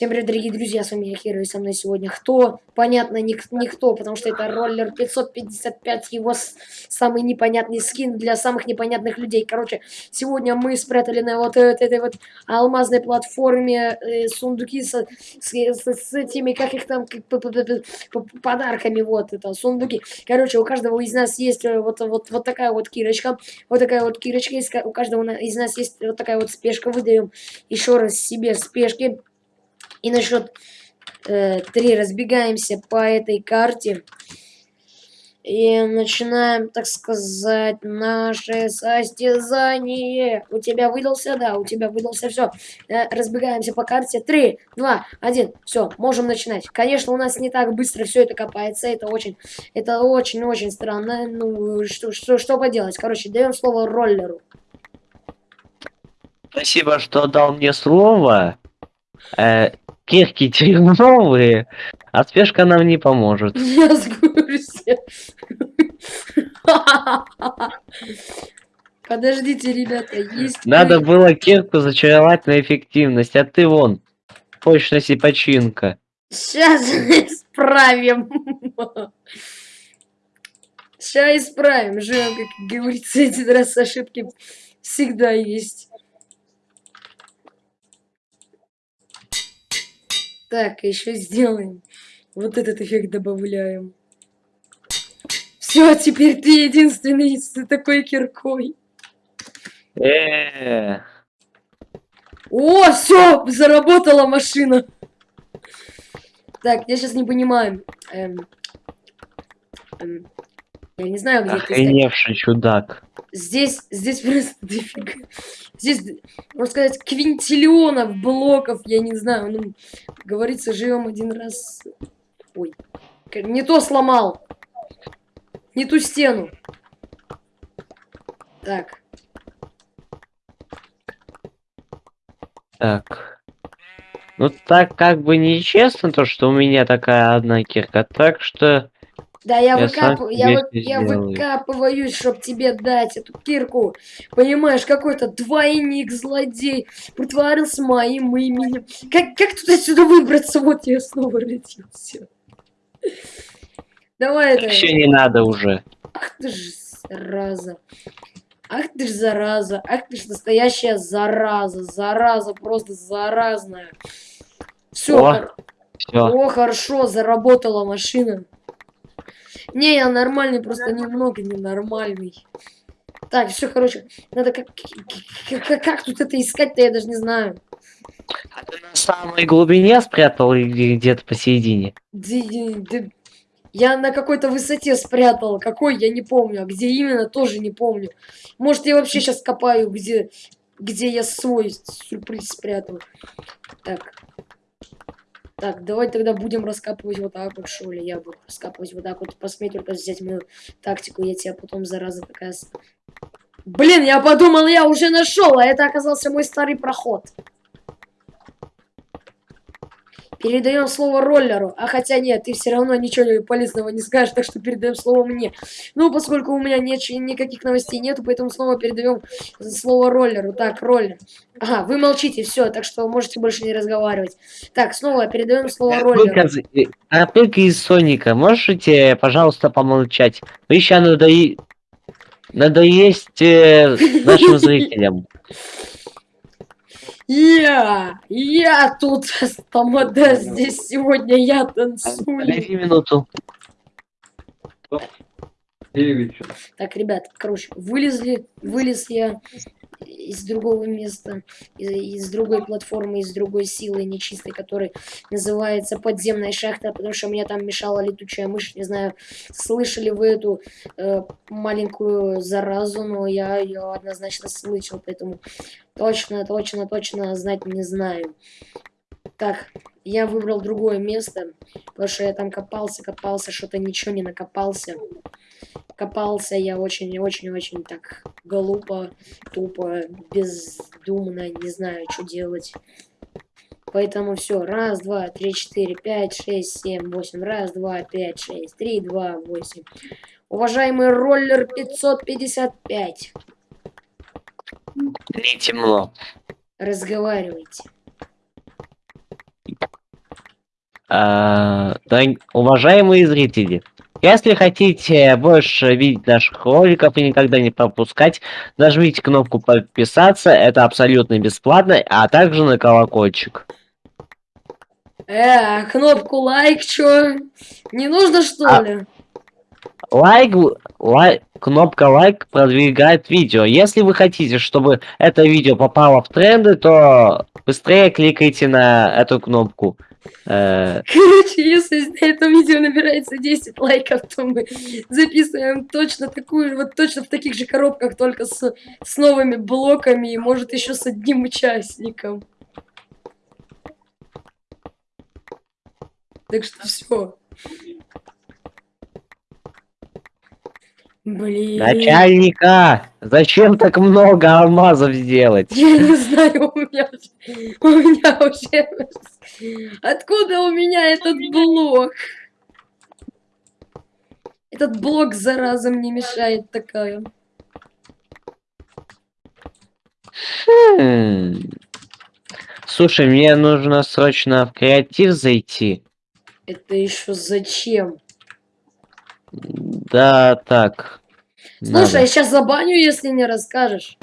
Всем привет, дорогие друзья, с вами я Кира, и со мной сегодня кто? Понятно, ник никто, потому что это роллер 555, его самый непонятный скин для самых непонятных людей. Короче, сегодня мы спрятали на вот этой вот алмазной платформе э, сундуки с, с, с, с этими, как их там, как, подарками, вот это, сундуки. Короче, у каждого из нас есть э, вот, вот, вот такая вот кирочка, вот такая вот кирочка, у каждого из нас есть вот такая вот спешка, выдаем еще раз себе спешки. И на счет э, 3 разбегаемся по этой карте. И начинаем, так сказать, наше состязание. У тебя выдался? Да, у тебя выдался. Все. Э, разбегаемся по карте. Три, два, один. Все, можем начинать. Конечно, у нас не так быстро все это копается. Это очень, это очень-очень странно. Ну, что, что, что поделать? Короче, даем слово роллеру. Спасибо, что дал мне слово. Э, кирки дерьмовые, а спешка нам не поможет. Я с курсе. Подождите, ребята, есть... Надо было кирку зачаровать на эффективность, а ты вон, точность и починка. Сейчас исправим. Сейчас исправим. Живем, как говорится, один раз ошибки всегда есть. Так, еще сделаем. Вот этот эффект добавляем. Все, теперь ты единственный с такой киркой. Э. О, все, заработала машина. Так, я сейчас не понимаю. Эм, эм, я не знаю, где Охреневший чудак. Здесь, здесь просто дофига. Здесь, можно сказать, квинтиллионов блоков, я не знаю. Ну, говорится, живем один раз. Ой, не то сломал. Не ту стену. Так. Так. Ну так как бы нечестно то, что у меня такая одна кирка, так что да, я, я, выкап... я, вы... я выкапываюсь, чтобы тебе дать эту кирку. Понимаешь, какой-то двойник злодей притворился моим именем. Как, как тут отсюда выбраться? Вот я снова родился. Давай это. Вообще не надо уже. Ах ты ж зараза. Ах ты ж зараза. Ах ты ж настоящая зараза. Зараза, просто заразная. Все. О, хор... О хорошо, заработала машина. Не, я нормальный, просто немного ненормальный. Так, все, короче, надо как, как, как тут это искать-то, я даже не знаю. А ты на самой глубине спрятал или где-то посередине? Я на какой-то высоте спрятал. Какой, я не помню. А где именно, тоже не помню. Может, я вообще сейчас копаю, где, где я свой сюрприз спрятал. Так. Так, давай тогда будем раскапывать вот так вот, что ли. Я буду раскапывать вот так вот. Посмей только взять мою тактику, я тебя потом, зараза такая... Блин, я подумал, я уже нашел, а это оказался мой старый проход. Передаем слово роллеру. А хотя нет, ты все равно ничего полезного не скажешь, так что передаем слово мне. Ну, поскольку у меня нет, никаких новостей нету, поэтому снова передаем слово роллеру. Так, роллер. Ага, вы молчите, все, так что можете больше не разговаривать. Так, снова передаем слово роллеру. А только из Соника, можете, пожалуйста, помолчать? Вы еще надои... надоесть э, нашим зрителям. Я, я тут тамада здесь сегодня я танцую. Подожди минуту. Так, ребят, короче, вылезли, вылез я из другого места, из, из другой платформы, из другой силы нечистой, которая называется подземная шахта, потому что мне там мешала летучая мышь. Не знаю, слышали вы эту э, маленькую заразу, но я ее однозначно слышал, поэтому точно, точно, точно знать не знаю. Так, я выбрал другое место, потому что я там копался, копался, что-то ничего не накопался. Копался я очень-очень-очень так глупо, тупо, бездумно, не знаю, что делать. Поэтому все. Раз, два, три, четыре, пять, шесть, семь, восемь. Раз, два, пять, шесть, три, два, восемь. Уважаемый роллер 555. Не темно. Разговаривайте. А, дорог- уважаемые зрители, если хотите больше видеть наших роликов и никогда не пропускать, нажмите кнопку подписаться, это абсолютно бесплатно, а также на колокольчик. Э, кнопку лайк, чё? Не нужно, что А- ли? Лайк, лайк, кнопка лайк продвигает видео. Если вы хотите, чтобы это видео попало в тренды, то быстрее кликайте на эту кнопку. Э, Короче, если на этом видео набирается 10 лайков, то мы записываем точно такую, вот точно в таких же коробках, только с, с новыми блоками и может еще с одним участником. Так что все. Блин. начальника! Зачем так много алмазов сделать? Я не знаю, у меня. У меня уже... Откуда у меня этот блок? Этот блок, зараза, мне мешает такая. Хм. Слушай, мне нужно срочно в креатив зайти. Это еще зачем? Да, так. Слушай, надо. я сейчас забаню, если не расскажешь.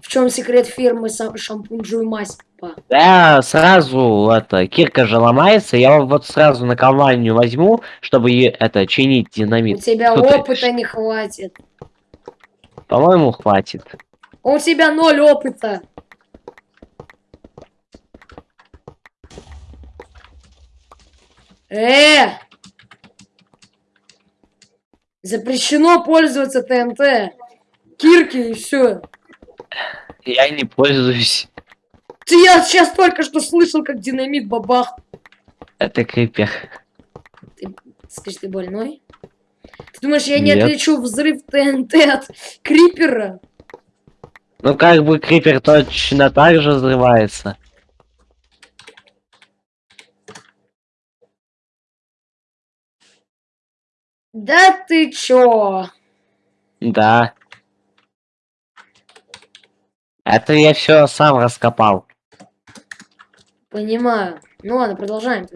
В чем секрет фирмы шампунь Маспа? Да, сразу это, кирка же ломается, я вот сразу на компанию возьму, чтобы это чинить У динамит. тебя Что ты- опыта не хватит. По-моему, хватит. У тебя ноль опыта. Э! Запрещено пользоваться ТНТ. Кирки и все. Я не пользуюсь. Я сейчас только что слышал, как динамит бабах. Это крипер. Скажи, ты больной? Ты думаешь, я не Нет. отличу взрыв ТНТ от крипера? Ну как бы крипер точно так же взрывается. Да ты чё? Да. Это я все сам раскопал. Понимаю. Ну ладно, продолжаем.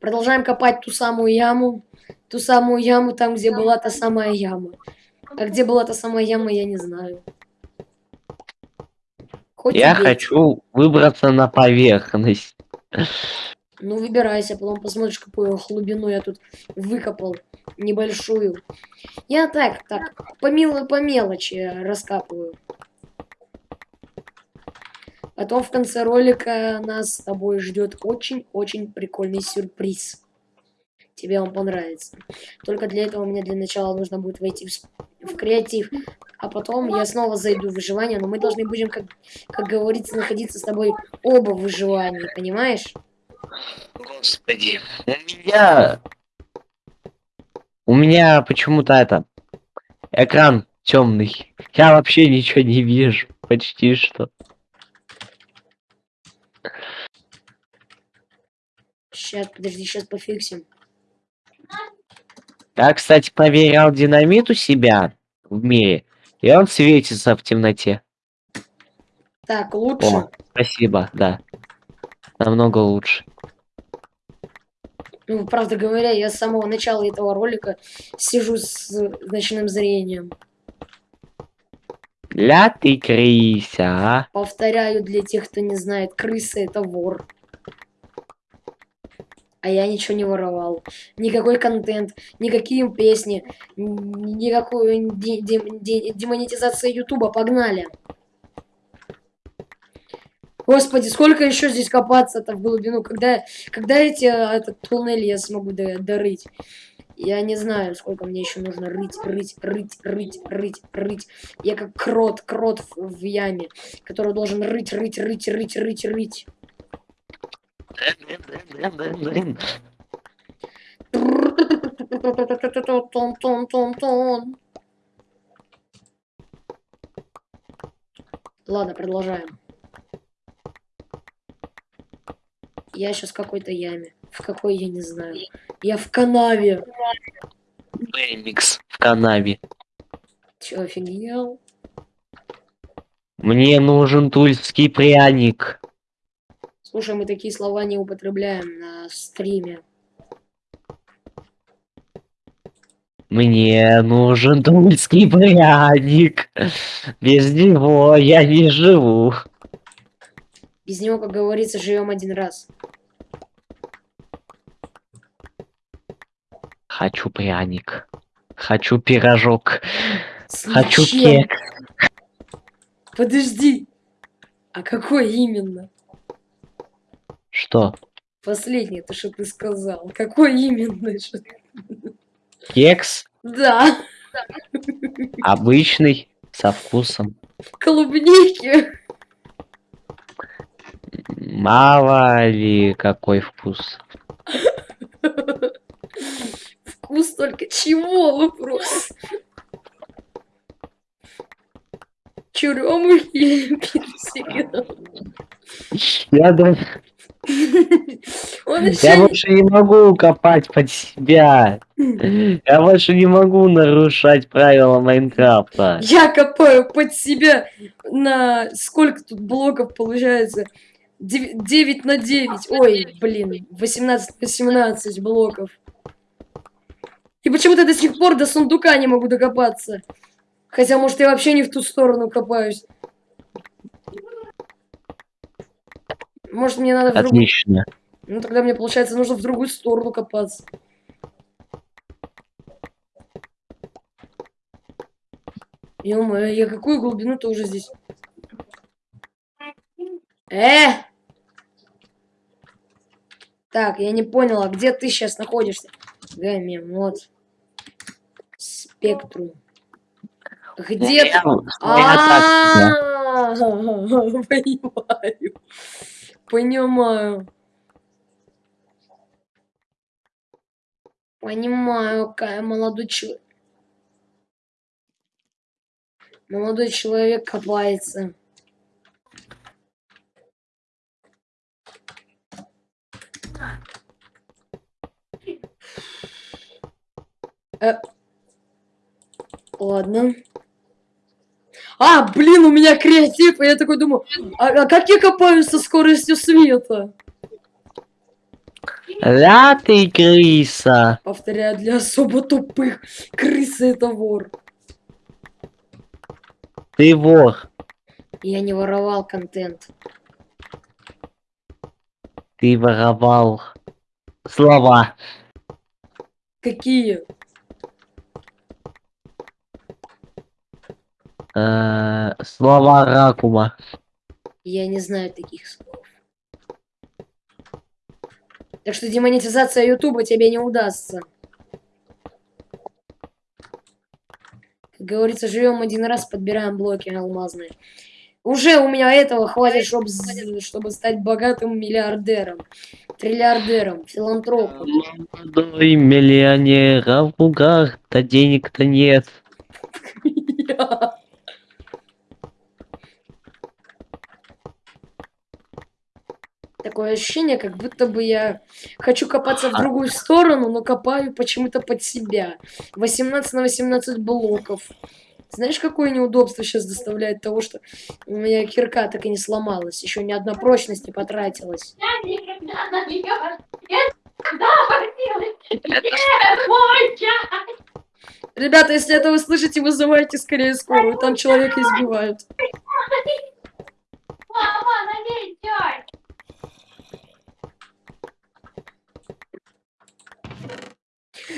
Продолжаем копать ту самую яму. Ту самую яму, там, где была та самая яма. А где была та самая яма, я не знаю. Хоть Я хочу выбраться на поверхность. Ну, выбирайся, потом посмотришь, какую глубину я тут выкопал. Небольшую. Я так, так, по, мел- по мелочи раскапываю. Потом в конце ролика нас с тобой ждет очень-очень прикольный сюрприз. Тебе он понравится. Только для этого мне для начала нужно будет войти в, в креатив. А потом я снова зайду в выживание, но мы должны будем, как, как говорится, находиться с тобой оба в выживании, понимаешь? Господи. У меня... У меня почему-то это... Экран темный. Я вообще ничего не вижу. Почти что. Сейчас, подожди, сейчас пофиксим. Я, кстати, проверял динамит у себя в мире. И он светится в темноте. Так, лучше. О, спасибо, да. Намного лучше. Ну, правда говоря, я с самого начала этого ролика сижу с ночным зрением. Ля ты крыся, а? Повторяю для тех, кто не знает, крыса это вор. А я ничего не воровал. Никакой контент, никакие песни, н- никакой де- де- де- демонетизация Ютуба. Погнали. Господи, сколько еще здесь копаться-то в глубину? Когда, когда эти, а, этот туннель я смогу до- дорыть? Я не знаю, сколько мне еще нужно рыть, рыть, рыть, рыть, рыть, рыть. Я как крот, крот в, в яме, который должен рыть, рыть, рыть, рыть, рыть, рыть. Ладно, продолжаем. Я сейчас в какой-то яме. В какой, я не знаю. Я в канаве. Бэмикс в канаве. Чё, офигел? Мне нужен тульский пряник. Слушай, мы такие слова не употребляем на стриме. Мне нужен тульский пряник. Без него я не живу. Без него, как говорится, живем один раз. Хочу пряник. Хочу пирожок. С Хочу кек. Подожди. А какой именно? Что? Последнее, то, что ты сказал. Какой именно? Кекс Да, обычный, со вкусом. клубники. Мало ли какой вкус. Вкус только чего вопрос? Черемухи или персика? Я, Он я больше не могу копать под себя. Я больше не могу нарушать правила Майнкрафта. Я копаю под себя на... Сколько тут блоков получается? 9 на 9. Ой, блин. 18 на 17 блоков. И почему-то до сих пор до сундука не могу докопаться. Хотя, может, я вообще не в ту сторону копаюсь. Может, мне надо в другую... Отлично. Ну, тогда мне, получается, нужно в другую сторону копаться. ё я какую глубину-то уже здесь? Э! Так, я не поняла, где ты сейчас находишься? Гамем, вот. Спектрум. Где ты? А, Понимаю. Понимаю. Понимаю, какая молодой человек. Молодой человек копается. Э, Ладно. А, блин, у меня креатив, и я такой думаю, а, а как я копаюсь со скоростью света? Ля ты крыса. Повторяю, для особо тупых. Крыса это вор. Ты вор. Я не воровал контент. Ты воровал слова. Какие? Э, слова Ракума. Я не знаю таких слов. Так что демонетизация Ютуба тебе не удастся. Как говорится, живем один раз, подбираем блоки алмазные. Уже у меня этого хватит, чтоб чтобы стать богатым миллиардером, триллиардером, филантропом. Молодой миллионер, а в руках-то денег-то нет. Такое ощущение, как будто бы я хочу копаться в другую сторону, но копаю почему-то под себя. 18 на 18 блоков. Знаешь, какое неудобство сейчас доставляет того, что у меня кирка так и не сломалась. Еще ни одна прочность не потратилась. Я никогда на нее мой Ребята, если это вы слышите, вызывайте скорее скорую. Там человека избивают. Мама, на ней чай.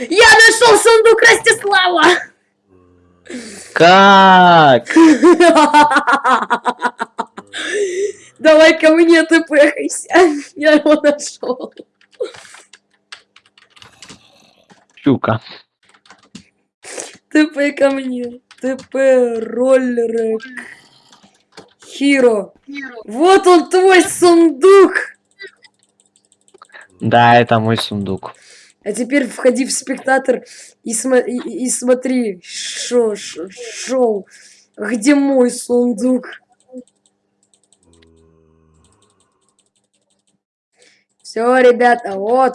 Я нашел сундук Ростислава! Как? Давай ко мне ты пыхайся. Я его нашел. Щука. ТП ко мне. ТП роллерек. Хиро. Вот он твой сундук. Да, это мой сундук. А теперь входи в спектатор и, смо- и, и- смотри шо, шо- шоу. Где мой сундук? Все, ребята, вот.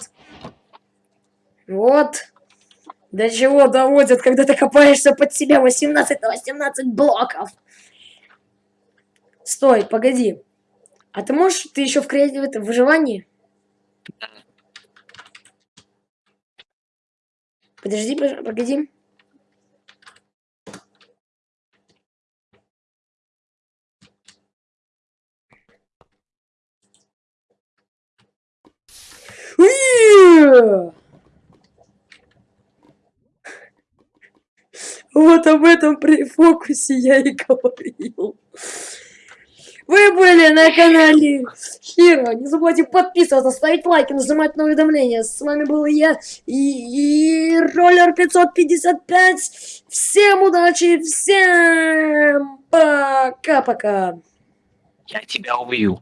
Вот. До чего доводят, когда ты копаешься под себя 18 на 18 блоков. Стой, погоди. А ты можешь, ты еще в креативе, это, в выживании? Подожди, погоди. Вот об этом при фокусе я и говорил. Вы были на канале Хиро. Не забывайте подписываться, ставить лайки, нажимать на уведомления. С вами был я и, и Роллер 555. Всем удачи, всем пока-пока. Я тебя убью.